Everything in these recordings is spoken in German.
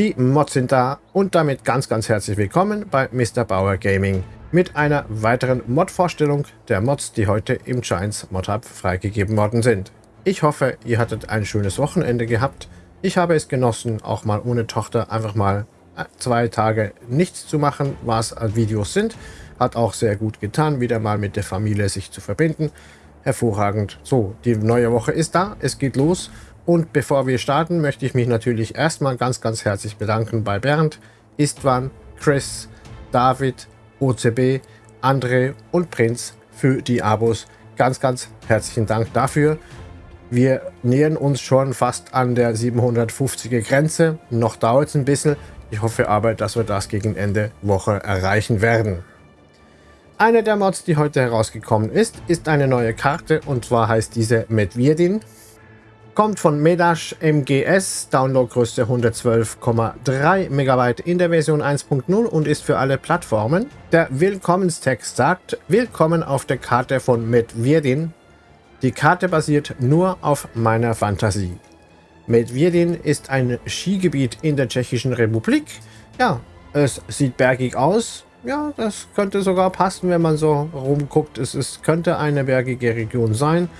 Die Mods sind da und damit ganz ganz herzlich willkommen bei Mr. Bauer Gaming mit einer weiteren Mod-Vorstellung der Mods, die heute im Giants Mod Hub freigegeben worden sind. Ich hoffe, ihr hattet ein schönes Wochenende gehabt. Ich habe es genossen, auch mal ohne Tochter einfach mal äh, zwei Tage nichts zu machen, was Videos sind. Hat auch sehr gut getan, wieder mal mit der Familie sich zu verbinden. Hervorragend. So, die neue Woche ist da, es geht los. Und bevor wir starten, möchte ich mich natürlich erstmal ganz, ganz herzlich bedanken bei Bernd, Istvan, Chris, David, OCB, André und Prinz für die Abos. Ganz, ganz herzlichen Dank dafür. Wir nähern uns schon fast an der 750er Grenze. Noch dauert es ein bisschen. Ich hoffe aber, dass wir das gegen Ende Woche erreichen werden. Eine der Mods, die heute herausgekommen ist, ist eine neue Karte und zwar heißt diese Medvedin. Kommt von Medash MGS, Downloadgröße 112,3 MB in der Version 1.0 und ist für alle Plattformen. Der Willkommenstext sagt, Willkommen auf der Karte von Medvedin. Die Karte basiert nur auf meiner Fantasie. Medvedin ist ein Skigebiet in der Tschechischen Republik. Ja, es sieht bergig aus. Ja, das könnte sogar passen, wenn man so rumguckt. Es ist, könnte eine bergige Region sein.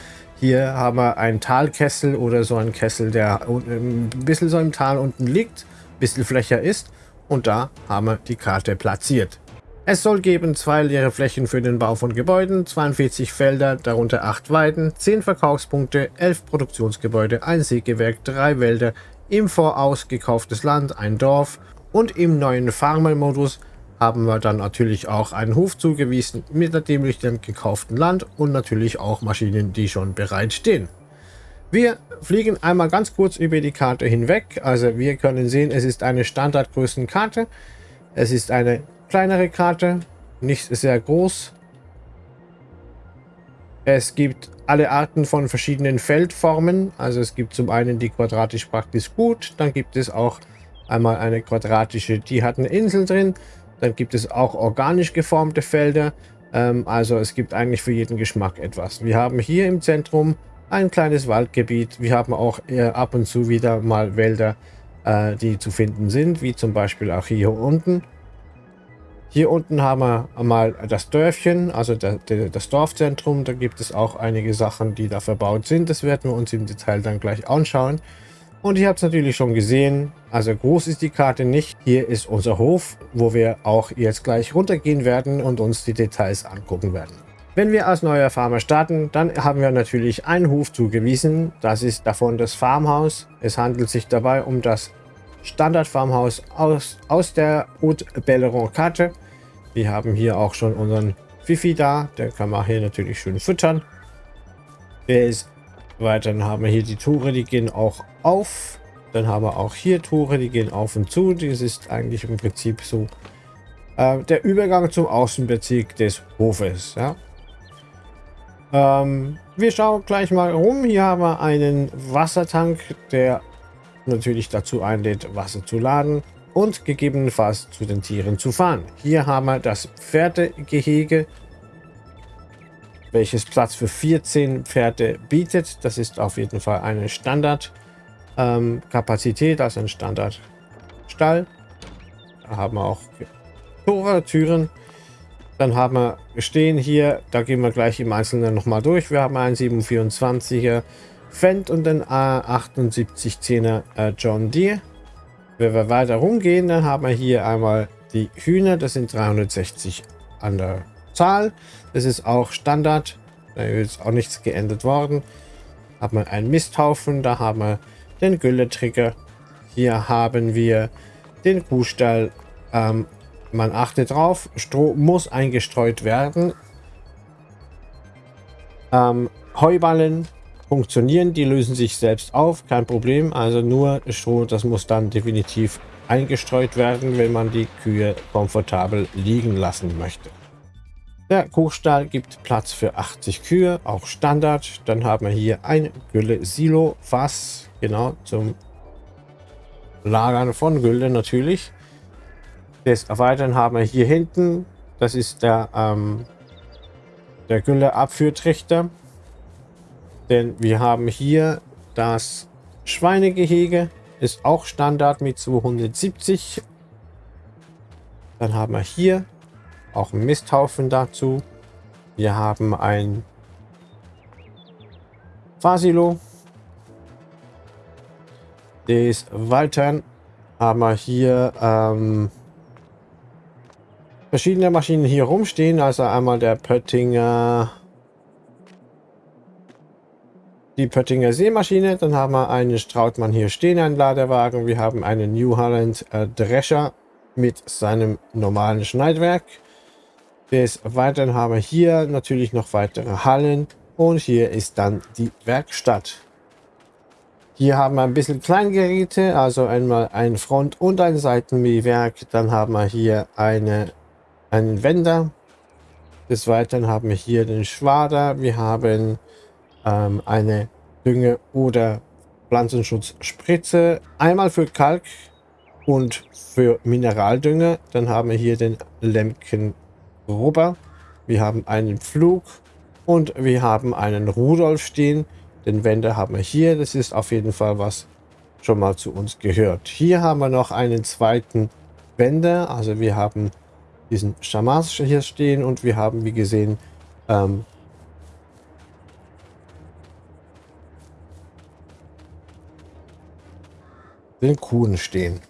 Hier haben wir einen Talkessel oder so einen Kessel, der ein bisschen so im Tal unten liegt, ein bisschen flächer ist. Und da haben wir die Karte platziert. Es soll geben zwei leere Flächen für den Bau von Gebäuden, 42 Felder, darunter 8 Weiden, 10 Verkaufspunkte, 11 Produktionsgebäude, ein Sägewerk, 3 Wälder, im Voraus gekauftes Land, ein Dorf und im neuen Farmer-Modus haben wir dann natürlich auch einen Hof zugewiesen mit dem gekauften Land und natürlich auch Maschinen, die schon bereit stehen. Wir fliegen einmal ganz kurz über die Karte hinweg. Also wir können sehen, es ist eine Standardgrößenkarte. Es ist eine kleinere Karte, nicht sehr groß. Es gibt alle Arten von verschiedenen Feldformen. Also es gibt zum einen die quadratisch praktisch gut, dann gibt es auch einmal eine quadratische, die hat eine Insel drin. Dann gibt es auch organisch geformte Felder. Ähm, also es gibt eigentlich für jeden Geschmack etwas. Wir haben hier im Zentrum ein kleines Waldgebiet. Wir haben auch äh, ab und zu wieder mal Wälder, äh, die zu finden sind, wie zum Beispiel auch hier unten. Hier unten haben wir mal das Dörfchen, also der, der, das Dorfzentrum. Da gibt es auch einige Sachen, die da verbaut sind. Das werden wir uns im Detail dann gleich anschauen. Und ihr habt es natürlich schon gesehen, also groß ist die Karte nicht. Hier ist unser Hof, wo wir auch jetzt gleich runtergehen werden und uns die Details angucken werden. Wenn wir als neuer Farmer starten, dann haben wir natürlich einen Hof zugewiesen. Das ist davon das Farmhaus. Es handelt sich dabei um das Standard-Farmhaus aus, aus der Haute Belleron Karte. Wir haben hier auch schon unseren Fifi da. Den kann man hier natürlich schön füttern. Der ist weiter haben wir hier die Tore, die gehen auch auf. Dann haben wir auch hier Tore, die gehen auf und zu. Das ist eigentlich im Prinzip so äh, der Übergang zum Außenbezirk des Hofes. Ja. Ähm, wir schauen gleich mal rum. Hier haben wir einen Wassertank, der natürlich dazu einlädt, Wasser zu laden und gegebenenfalls zu den Tieren zu fahren. Hier haben wir das Pferdegehege welches Platz für 14 Pferde bietet. Das ist auf jeden Fall eine Standardkapazität, ähm, also ein Standardstall. Da haben wir auch Tore, Türen. Dann haben wir stehen hier, da gehen wir gleich im Einzelnen nochmal durch. Wir haben einen 724er Fendt und den A7810er äh, John Deere. Wenn wir weiter rumgehen, dann haben wir hier einmal die Hühner, das sind 360 an der Zahl. Das ist auch Standard. Da ist auch nichts geändert worden. Haben wir einen Misthaufen. Da haben wir den Gülletrigger. Hier haben wir den Kuhstall. Ähm, man achtet drauf. Stroh muss eingestreut werden. Ähm, Heuballen funktionieren. Die lösen sich selbst auf. Kein Problem. Also nur Stroh, das muss dann definitiv eingestreut werden, wenn man die Kühe komfortabel liegen lassen möchte. Der Kuhstall gibt Platz für 80 Kühe, auch Standard. Dann haben wir hier ein Gülle-Silo-Fass, genau zum Lagern von Gülle natürlich. Des Erweitern haben wir hier hinten, das ist der, ähm, der Gülle-Abführtrichter. Denn wir haben hier das Schweinegehege. ist auch Standard mit 270. Dann haben wir hier auch einen Misthaufen dazu. Wir haben ein Fasilo. Des Weiteren haben wir hier ähm, verschiedene Maschinen hier rumstehen. Also einmal der Pöttinger, die Pöttinger Seemaschine. Dann haben wir einen Strautmann hier stehen, einen Ladewagen. Wir haben einen New Holland äh, Drescher mit seinem normalen Schneidwerk. Des Weiteren haben wir hier natürlich noch weitere Hallen. Und hier ist dann die Werkstatt. Hier haben wir ein bisschen Kleingeräte, also einmal ein Front- und ein Seitenmähwerk. Dann haben wir hier eine einen Wender. Des Weiteren haben wir hier den Schwader. Wir haben ähm, eine Dünge- oder Pflanzenschutzspritze. Einmal für Kalk und für Mineraldünger. Dann haben wir hier den Lemken Rubber. Wir haben einen Flug und wir haben einen Rudolf stehen. Den Wender haben wir hier. Das ist auf jeden Fall was schon mal zu uns gehört. Hier haben wir noch einen zweiten Wender. Also wir haben diesen Schamas hier stehen und wir haben, wie gesehen, ähm, den Kuhn stehen.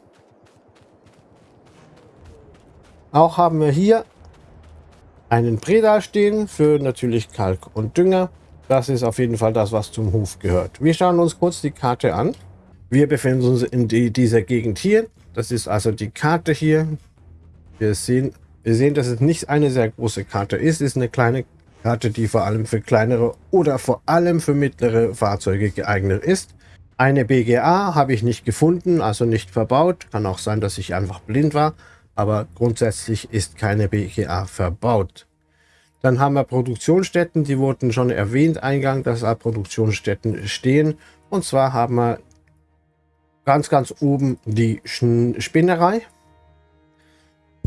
Auch haben wir hier einen Predal stehen für natürlich Kalk und Dünger. Das ist auf jeden Fall das, was zum Hof gehört. Wir schauen uns kurz die Karte an. Wir befinden uns in die, dieser Gegend hier. Das ist also die Karte hier. Wir sehen wir sehen, dass es nicht eine sehr große Karte ist. Es ist eine kleine Karte, die vor allem für kleinere oder vor allem für mittlere Fahrzeuge geeignet ist. Eine BGA habe ich nicht gefunden, also nicht verbaut. Kann auch sein, dass ich einfach blind war, aber grundsätzlich ist keine BGA verbaut. Dann haben wir Produktionsstätten, die wurden schon erwähnt eingang, dass da Produktionsstätten stehen. Und zwar haben wir ganz, ganz oben die Spinnerei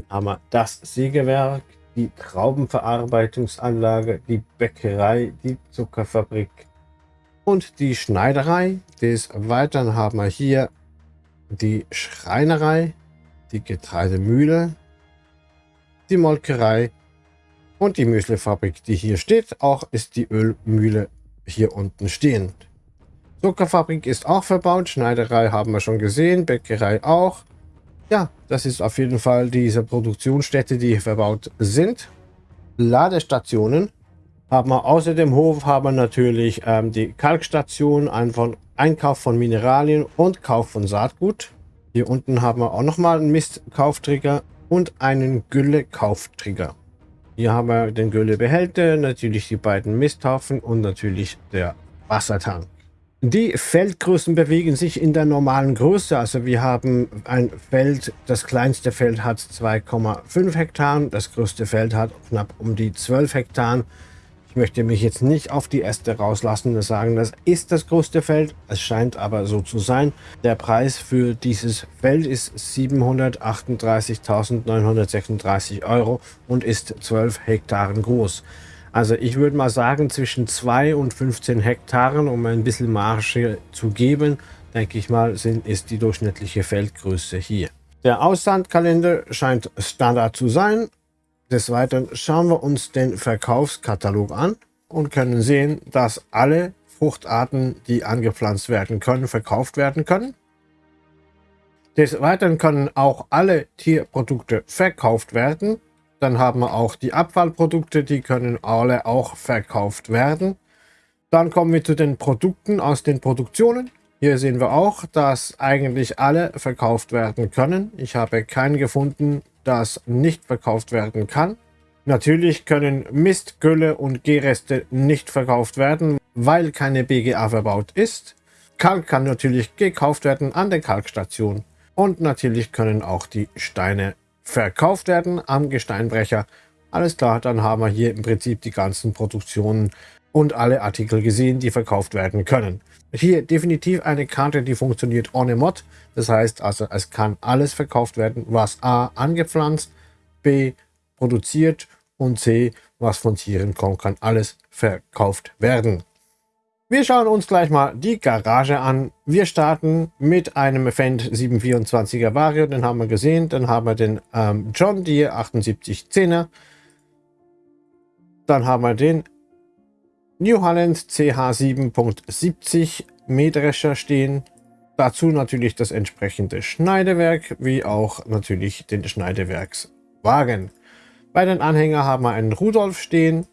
haben wir das Sägewerk, die Traubenverarbeitungsanlage, die Bäckerei, die Zuckerfabrik und die Schneiderei. Des Weiteren haben wir hier die Schreinerei, die Getreidemühle, die Molkerei und die Müslefabrik, die hier steht. Auch ist die Ölmühle hier unten stehend. Zuckerfabrik ist auch verbaut, Schneiderei haben wir schon gesehen, Bäckerei auch. Ja, das ist auf jeden Fall diese Produktionsstätte, die hier verbaut sind. Ladestationen haben wir außer dem Hof haben wir natürlich ähm, die Kalkstation, ein Einkauf von Mineralien und Kauf von Saatgut. Hier unten haben wir auch nochmal einen Mistkaufträger und einen Gülle-Kaufträger. Hier haben wir den Güllebehälter, natürlich die beiden Misthaufen und natürlich der Wassertank. Die Feldgrößen bewegen sich in der normalen Größe. Also wir haben ein Feld, das kleinste Feld hat 2,5 Hektar, das größte Feld hat knapp um die 12 Hektar. Ich möchte mich jetzt nicht auf die Äste rauslassen und sagen, das ist das größte Feld. Es scheint aber so zu sein. Der Preis für dieses Feld ist 738.936 Euro und ist 12 Hektaren groß. Also ich würde mal sagen, zwischen 2 und 15 Hektaren, um ein bisschen Marge zu geben, denke ich mal, sind, ist die durchschnittliche Feldgröße hier. Der Aussandkalender scheint Standard zu sein. Des Weiteren schauen wir uns den Verkaufskatalog an und können sehen, dass alle Fruchtarten, die angepflanzt werden können, verkauft werden können. Des Weiteren können auch alle Tierprodukte verkauft werden. Dann haben wir auch die Abfallprodukte, die können alle auch verkauft werden. Dann kommen wir zu den Produkten aus den Produktionen. Hier sehen wir auch, dass eigentlich alle verkauft werden können. Ich habe keinen gefunden, das nicht verkauft werden kann. Natürlich können Mist, Gülle und Gehreste nicht verkauft werden, weil keine BGA verbaut ist. Kalk kann natürlich gekauft werden an der Kalkstation. Und natürlich können auch die Steine verkauft werden am Gesteinbrecher. Alles klar, dann haben wir hier im Prinzip die ganzen Produktionen und alle Artikel gesehen, die verkauft werden können. Hier definitiv eine Karte, die funktioniert ohne Mod. Das heißt also, es kann alles verkauft werden, was A angepflanzt, B produziert und C, was von Tieren kommt, kann alles verkauft werden. Wir schauen uns gleich mal die Garage an. Wir starten mit einem Fendt 724er Vario, den haben wir gesehen. Dann haben wir den ähm, John Deere 7810er. Dann haben wir den New Holland CH7.70 Mähdrescher stehen. Dazu natürlich das entsprechende Schneidewerk, wie auch natürlich den Schneidewerkswagen. Bei den Anhängern haben wir einen Rudolf stehen.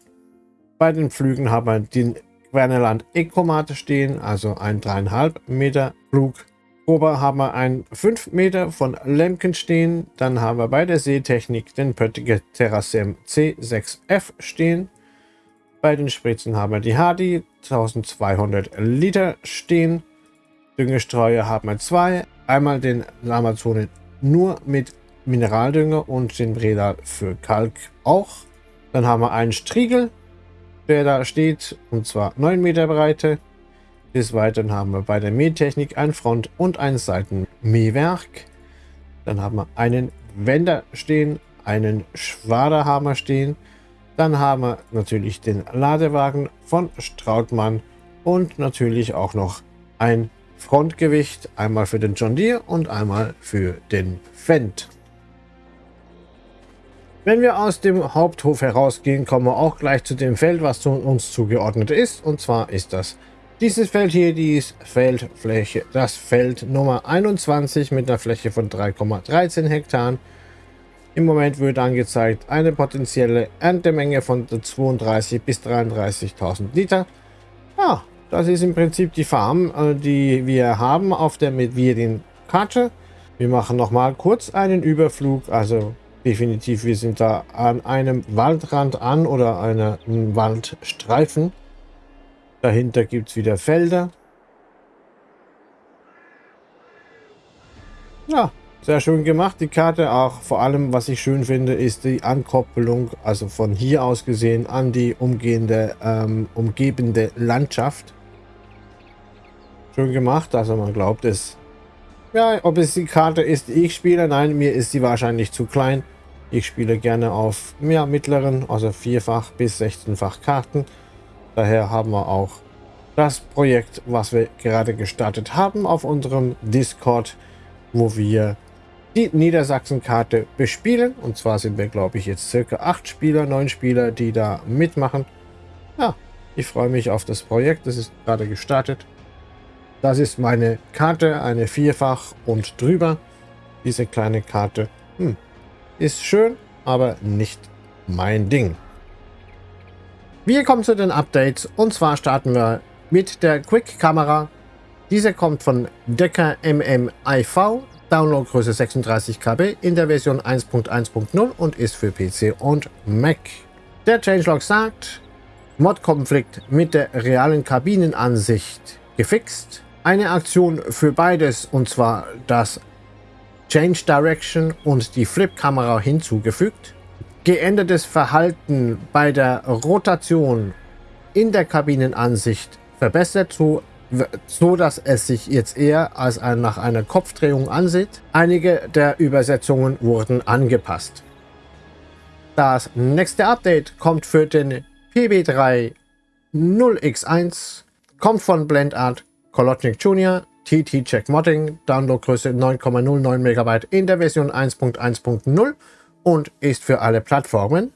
Bei den Flügen haben wir den Wernerland Ecomate stehen, also ein 3,5 Meter Flug. Ober haben wir einen 5 Meter von Lemken stehen. Dann haben wir bei der Seetechnik den Pöttiger Terrasem C6F stehen. Bei den Spritzen haben wir die Hardy 1200 Liter stehen. Düngestreuer haben wir zwei. Einmal den Amazone nur mit Mineraldünger und den Breda für Kalk auch. Dann haben wir einen Striegel der da steht, und zwar 9 Meter Breite. Des Weiteren haben wir bei der Mähtechnik ein Front- und ein Seitenmähwerk. Dann haben wir einen Wender stehen, einen Schwaderhammer stehen. Dann haben wir natürlich den Ladewagen von Strautmann und natürlich auch noch ein Frontgewicht, einmal für den John Deere und einmal für den Fendt. Wenn wir aus dem Haupthof herausgehen, kommen wir auch gleich zu dem Feld, was uns zugeordnet ist. Und zwar ist das dieses Feld hier, die Feldfläche, das Feld Nummer 21 mit einer Fläche von 3,13 Hektar. Im Moment wird angezeigt eine potenzielle Erntemenge von 32 bis 33.000 Liter. Ja, das ist im Prinzip die Farm, äh, die wir haben auf der mit wir den Karte. Wir machen noch mal kurz einen Überflug, also definitiv, wir sind da an einem Waldrand an oder einem Waldstreifen. Dahinter gibt es wieder Felder. Ja, sehr schön gemacht, die Karte. Auch vor allem, was ich schön finde, ist die Ankoppelung, also von hier aus gesehen, an die umgehende, ähm, umgebende Landschaft. Schön gemacht, also man glaubt es. Ja, ob es die Karte ist, die ich spiele, nein, mir ist sie wahrscheinlich zu klein. Ich spiele gerne auf mehr mittleren, also vierfach bis 16-fach Karten. Daher haben wir auch das Projekt, was wir gerade gestartet haben auf unserem Discord, wo wir die Niedersachsen-Karte bespielen. Und zwar sind wir, glaube ich, jetzt circa acht Spieler, neun Spieler, die da mitmachen. Ja, ich freue mich auf das Projekt. Das ist gerade gestartet. Das ist meine Karte, eine Vierfach und drüber. Diese kleine Karte. Hm, ist schön, aber nicht mein Ding. Wir kommen zu den Updates und zwar starten wir mit der Quick-Kamera. Diese kommt von Decker MMIV, Downloadgröße 36 KB in der Version 1.1.0 und ist für PC und Mac. Der Changelog sagt, Mod-Konflikt mit der realen Kabinenansicht gefixt. Eine Aktion für beides und zwar das Change Direction und die Flip-Kamera hinzugefügt. Geändertes Verhalten bei der Rotation in der Kabinenansicht verbessert, so, so dass es sich jetzt eher als ein, nach einer Kopfdrehung ansieht. Einige der Übersetzungen wurden angepasst. Das nächste Update kommt für den PB3 0x1, kommt von Blendart Kolotnik Jr. TT Check Modding, Downloadgröße 9,09 MB in der Version 1.1.0 und ist für alle Plattformen.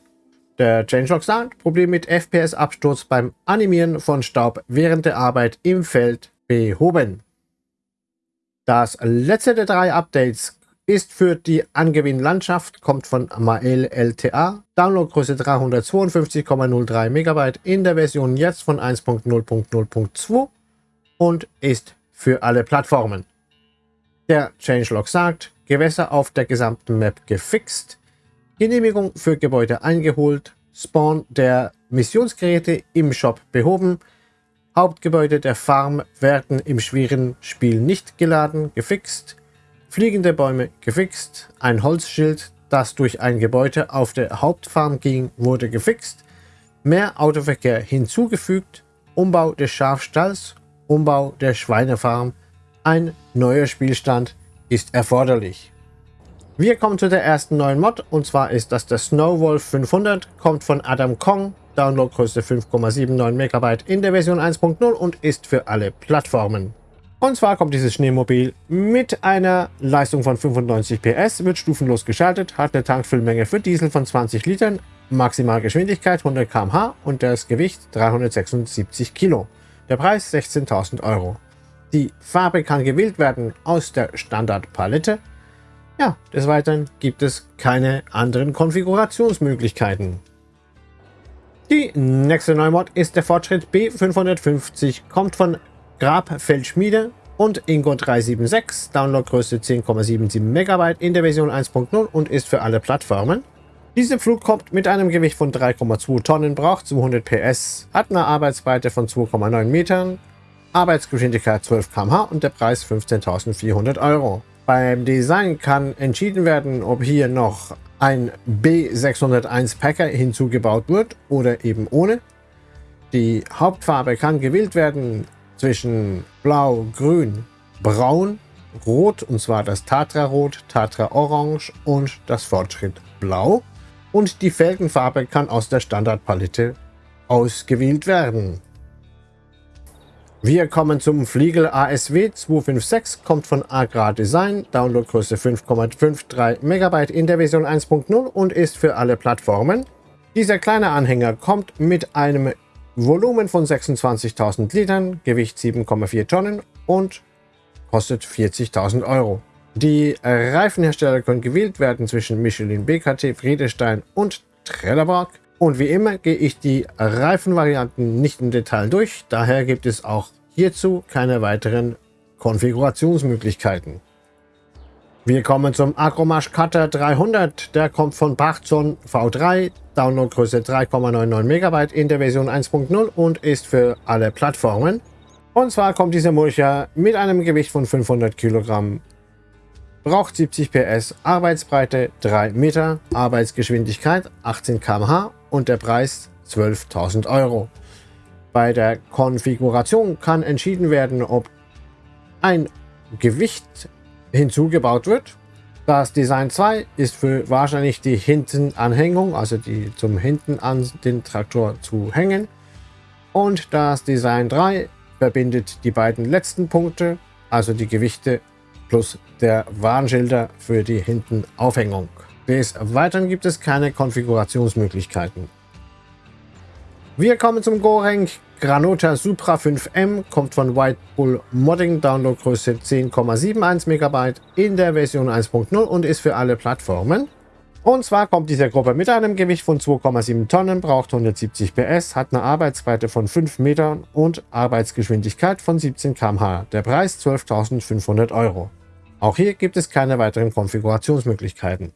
Der Changelog sagt, Problem mit FPS-Absturz beim Animieren von Staub während der Arbeit im Feld behoben. Das letzte der drei Updates ist für die Angewinn Landschaft, kommt von Mael LTA, Downloadgröße 352,03 MB in der Version jetzt von 1.0.0.2 und ist für alle Plattformen. Der Changelog sagt, Gewässer auf der gesamten Map gefixt, Genehmigung für Gebäude eingeholt, Spawn der Missionsgeräte im Shop behoben, Hauptgebäude der Farm werden im schweren Spiel nicht geladen, gefixt, fliegende Bäume gefixt, ein Holzschild, das durch ein Gebäude auf der Hauptfarm ging, wurde gefixt, mehr Autoverkehr hinzugefügt, Umbau des Schafstalls Umbau der Schweinefarm. Ein neuer Spielstand ist erforderlich. Wir kommen zu der ersten neuen Mod und zwar ist das der Snowwolf 500, kommt von Adam Kong, Downloadgröße 5,79 MB in der Version 1.0 und ist für alle Plattformen. Und zwar kommt dieses Schneemobil mit einer Leistung von 95 PS, wird stufenlos geschaltet, hat eine Tankfüllmenge für Diesel von 20 Litern, Maximalgeschwindigkeit 100 km/h und das Gewicht 376 Kilo. Der Preis 16.000 Euro. Die Farbe kann gewählt werden aus der Standardpalette. Ja, des Weiteren gibt es keine anderen Konfigurationsmöglichkeiten. Die nächste Neumod ist der Fortschritt B550, kommt von Grabfeldschmiede und Ingo 376, Downloadgröße 10,77 MB in der Version 1.0 und ist für alle Plattformen. Diese Flug kommt mit einem Gewicht von 3,2 Tonnen, braucht 200 PS, hat eine Arbeitsbreite von 2,9 Metern, Arbeitsgeschwindigkeit 12 km/h und der Preis 15.400 Euro. Beim Design kann entschieden werden, ob hier noch ein B601 Packer hinzugebaut wird oder eben ohne. Die Hauptfarbe kann gewählt werden zwischen Blau, Grün, Braun, Rot, und zwar das Tatra Rot, Tatra Orange und das Fortschritt Blau. Und die Felgenfarbe kann aus der Standardpalette ausgewählt werden. Wir kommen zum Fliegel ASW 256, kommt von Agra Design, Downloadgröße 5,53 MB in der Version 1.0 und ist für alle Plattformen. Dieser kleine Anhänger kommt mit einem Volumen von 26.000 Litern, Gewicht 7,4 Tonnen und kostet 40.000 Euro. Die Reifenhersteller können gewählt werden zwischen Michelin, BKT, Friedestein und Trelleborg. Und wie immer gehe ich die Reifenvarianten nicht im Detail durch, daher gibt es auch hierzu keine weiteren Konfigurationsmöglichkeiten. Wir kommen zum Acromash Cutter 300. Der kommt von Bachzon V3, Downloadgröße 3,99 MB in der Version 1.0 und ist für alle Plattformen. Und zwar kommt dieser Mulcher mit einem Gewicht von 500 Kilogramm, braucht 70 PS, Arbeitsbreite 3 Meter, Arbeitsgeschwindigkeit 18 km/h und der Preis 12.000 Euro. Bei der Konfiguration kann entschieden werden, ob ein Gewicht hinzugebaut wird. Das Design 2 ist für wahrscheinlich die Hintenanhängung, also die zum Hinten an den Traktor zu hängen. Und das Design 3 verbindet die beiden letzten Punkte, also die Gewichte plus der Warnschilder für die Hintenaufhängung. Des Weiteren gibt es keine Konfigurationsmöglichkeiten. Wir kommen zum Gorenk Granota Supra 5M kommt von White Bull Modding, Downloadgröße 10,71 MB in der Version 1.0 und ist für alle Plattformen. Und zwar kommt diese Gruppe mit einem Gewicht von 2,7 Tonnen, braucht 170 PS, hat eine Arbeitsbreite von 5 Metern und Arbeitsgeschwindigkeit von 17 km/h. Der Preis 12.500 Euro. Auch hier gibt es keine weiteren Konfigurationsmöglichkeiten.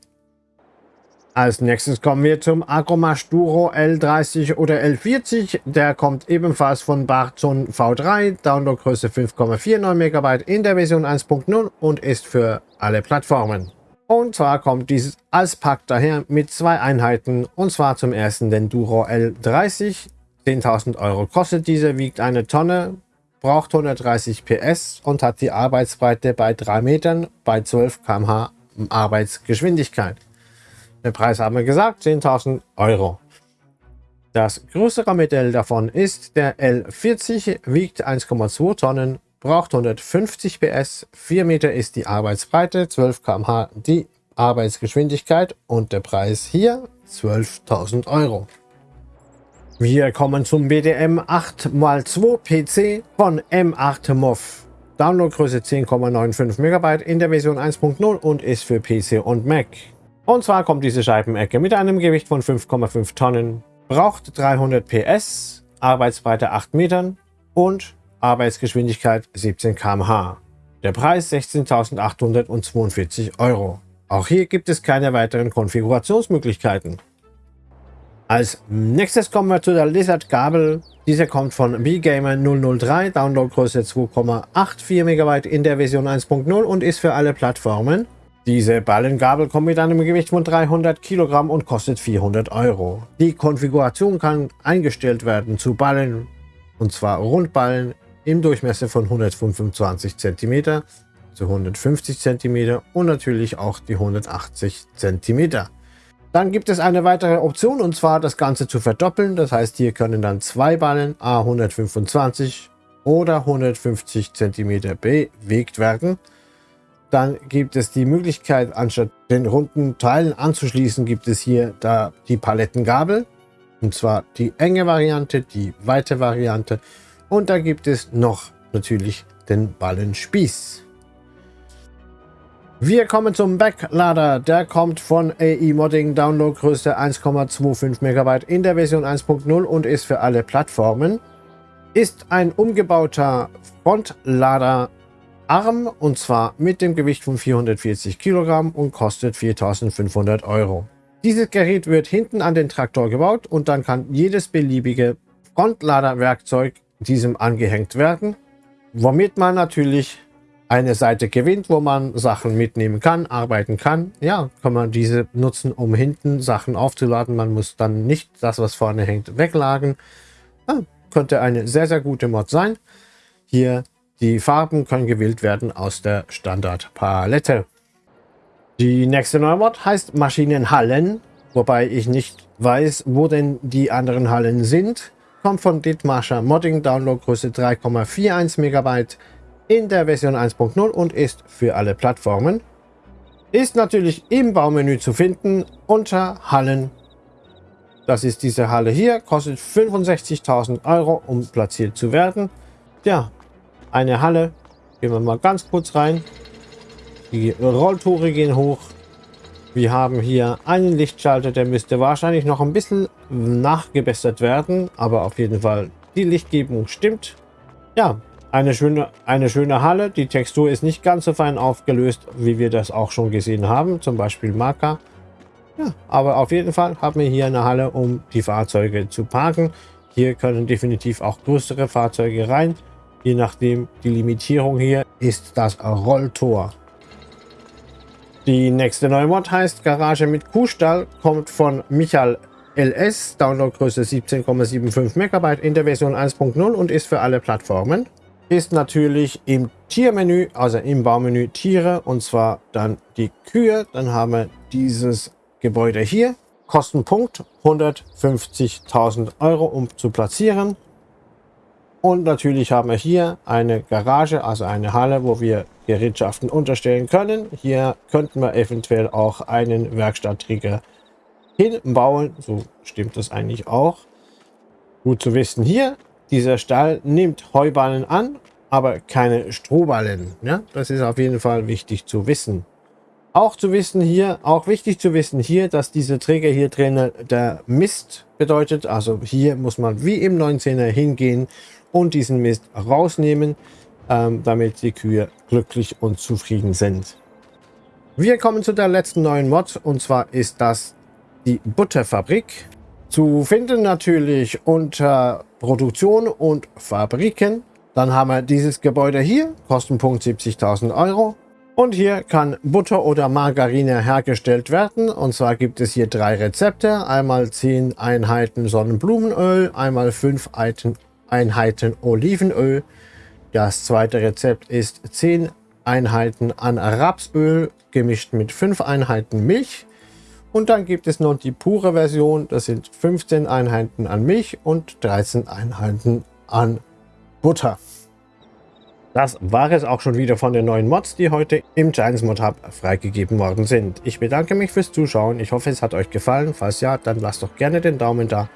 Als nächstes kommen wir zum Agromash Duro L30 oder L40. Der kommt ebenfalls von Barzon V3, Downloadgröße 5,49 MB in der Version 1.0 und ist für alle Plattformen. Und zwar kommt dieses als Pack daher mit zwei Einheiten und zwar zum ersten den Duro L30. 10.000 Euro kostet diese, wiegt eine Tonne, braucht 130 PS und hat die Arbeitsbreite bei 3 Metern bei 12 km/h Arbeitsgeschwindigkeit. Den Preis haben wir gesagt, 10.000 Euro. Das größere Modell davon ist der L40, wiegt 1,2 Tonnen, braucht 150 PS, 4 Meter ist die Arbeitsbreite, 12 km/h die Arbeitsgeschwindigkeit und der Preis hier 12.000 Euro. Wir kommen zum BDM 8x2 PC von M8 MOV. Downloadgröße 10,95 MB in der Version 1.0 und ist für PC und Mac. Und zwar kommt diese Scheibenecke mit einem Gewicht von 5,5 Tonnen, braucht 300 PS, Arbeitsbreite 8 Metern und Arbeitsgeschwindigkeit 17 km/h. Der Preis 16.842 Euro. Auch hier gibt es keine weiteren Konfigurationsmöglichkeiten. Als nächstes kommen wir zu der Lizard Gabel. Diese kommt von BGamer 003, Downloadgröße 2,84 MB in der Version 1.0 und ist für alle Plattformen diese Ballengabel kommt mit einem Gewicht von 300 Kilogramm und kostet 400 Euro. Die Konfiguration kann eingestellt werden zu Ballen, und zwar Rundballen im Durchmesser von 125 cm zu 150 cm und natürlich auch die 180 cm. Dann gibt es eine weitere Option und zwar das Ganze zu verdoppeln. Das heißt, hier können dann zwei Ballen A125 oder 150 cm bewegt werden. Dann gibt es die Möglichkeit, anstatt den runden Teilen anzuschließen, gibt es hier da die Palettengabel. Und zwar die enge Variante, die weite Variante. Und da gibt es noch natürlich den Ballenspieß. Wir kommen zum Backlader. Der kommt von AI Modding, Downloadgröße 1,25 MB in der Version 1.0 und ist für alle Plattformen. Ist ein umgebauter Frontlader Arm und zwar mit dem Gewicht von 440 Kilogramm und kostet 4500 Euro. Dieses Gerät wird hinten an den Traktor gebaut und dann kann jedes beliebige Frontladerwerkzeug diesem angehängt werden, womit man natürlich eine Seite gewinnt, wo man Sachen mitnehmen kann, arbeiten kann. Ja, kann man diese nutzen, um hinten Sachen aufzuladen. Man muss dann nicht das, was vorne hängt, weglagen. Ja, könnte eine sehr, sehr gute Mod sein. Hier die Farben können gewählt werden aus der Standardpalette. Die nächste neue Mod heißt Maschinenhallen, wobei ich nicht weiß, wo denn die anderen Hallen sind. Kommt von Dithmarscher Modding, Downloadgröße 3,41 MB in der Version 1.0 und ist für alle Plattformen. Ist natürlich im Baumenü zu finden unter Hallen. Das ist diese Halle hier, kostet 65.000 Euro, um platziert zu werden. Ja, eine Halle. Gehen wir mal ganz kurz rein. Die Rolltore gehen hoch. Wir haben hier einen Lichtschalter, der müsste wahrscheinlich noch ein bisschen nachgebessert werden, aber auf jeden Fall die Lichtgebung stimmt. Ja, eine schöne, eine schöne Halle. Die Textur ist nicht ganz so fein aufgelöst, wie wir das auch schon gesehen haben. Zum Beispiel Marker. Ja, aber auf jeden Fall haben wir hier eine Halle, um die Fahrzeuge zu parken. Hier können definitiv auch größere Fahrzeuge rein. Je nachdem, die Limitierung hier ist das Rolltor. Die nächste neue Mod heißt Garage mit Kuhstall, kommt von Michael LS, Downloadgröße 17,75 MB in der Version 1.0 und ist für alle Plattformen ist natürlich im Tiermenü, also im Baumenü Tiere und zwar dann die Kühe. Dann haben wir dieses Gebäude hier. Kostenpunkt 150.000 Euro, um zu platzieren. Und natürlich haben wir hier eine Garage, also eine Halle, wo wir Gerätschaften unterstellen können. Hier könnten wir eventuell auch einen Werkstattträger hinbauen. So stimmt das eigentlich auch. Gut zu wissen hier, dieser Stall nimmt Heuballen an, aber keine Strohballen. Ja, das ist auf jeden Fall wichtig zu wissen. Auch zu wissen hier, auch wichtig zu wissen hier, dass diese Träger hier drin der Mist bedeutet. Also hier muss man wie im 19er hingehen und diesen Mist rausnehmen, ähm, damit die Kühe glücklich und zufrieden sind. Wir kommen zu der letzten neuen Mod und zwar ist das die Butterfabrik. Zu finden natürlich unter Produktion und Fabriken. Dann haben wir dieses Gebäude hier, Kostenpunkt 70.000 Euro. Und hier kann Butter oder Margarine hergestellt werden. Und zwar gibt es hier drei Rezepte. Einmal 10 Einheiten Sonnenblumenöl, einmal 5 Einheiten Olivenöl. Das zweite Rezept ist 10 Einheiten an Rapsöl gemischt mit 5 Einheiten Milch. Und dann gibt es noch die pure Version. Das sind 15 Einheiten an Milch und 13 Einheiten an Butter. Das war es auch schon wieder von den neuen Mods, die heute im Giants Mod Hub freigegeben worden sind. Ich bedanke mich fürs Zuschauen. Ich hoffe, es hat euch gefallen. Falls ja, dann lasst doch gerne den Daumen da.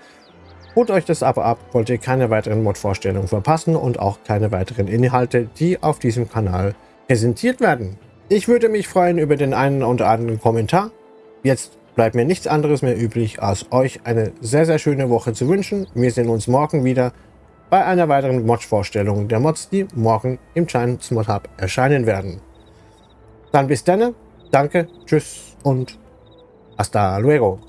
Holt euch das Abo ab, wollt ihr keine weiteren Mod-Vorstellungen verpassen und auch keine weiteren Inhalte, die auf diesem Kanal präsentiert werden. Ich würde mich freuen über den einen oder anderen Kommentar. Jetzt bleibt mir nichts anderes mehr übrig, als euch eine sehr, sehr schöne Woche zu wünschen. Wir sehen uns morgen wieder bei einer weiteren Mod-Vorstellung der Mods, die morgen im Giants Mod Hub erscheinen werden. Dann bis dann, danke, tschüss und hasta luego.